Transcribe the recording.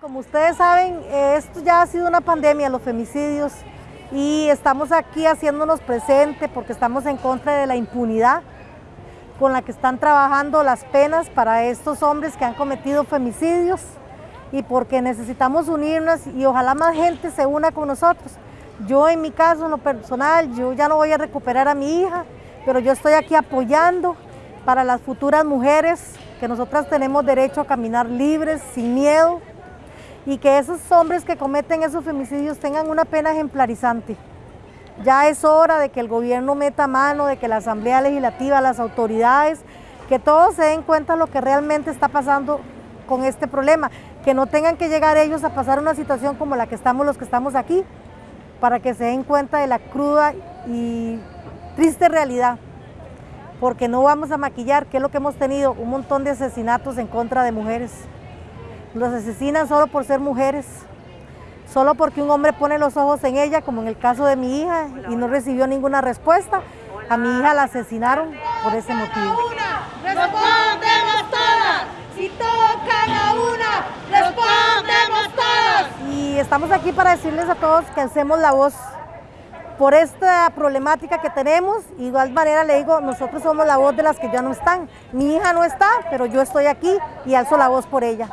Como ustedes saben, esto ya ha sido una pandemia, los femicidios, y estamos aquí haciéndonos presente porque estamos en contra de la impunidad con la que están trabajando las penas para estos hombres que han cometido femicidios y porque necesitamos unirnos y ojalá más gente se una con nosotros. Yo en mi caso, en lo personal, yo ya no voy a recuperar a mi hija, pero yo estoy aquí apoyando para las futuras mujeres, que nosotras tenemos derecho a caminar libres, sin miedo, y que esos hombres que cometen esos femicidios tengan una pena ejemplarizante. Ya es hora de que el gobierno meta mano, de que la Asamblea Legislativa, las autoridades, que todos se den cuenta de lo que realmente está pasando con este problema, que no tengan que llegar ellos a pasar una situación como la que estamos los que estamos aquí, para que se den cuenta de la cruda y triste realidad, porque no vamos a maquillar, que es lo que hemos tenido, un montón de asesinatos en contra de mujeres. Los asesinan solo por ser mujeres, solo porque un hombre pone los ojos en ella, como en el caso de mi hija, y no recibió ninguna respuesta. A mi hija la asesinaron por ese motivo. Respondemos todas, si tocan a una, respondemos todas. Y estamos aquí para decirles a todos que hacemos la voz por esta problemática que tenemos. Igual manera le digo, nosotros somos la voz de las que ya no están. Mi hija no está, pero yo estoy aquí y alzo la voz por ella.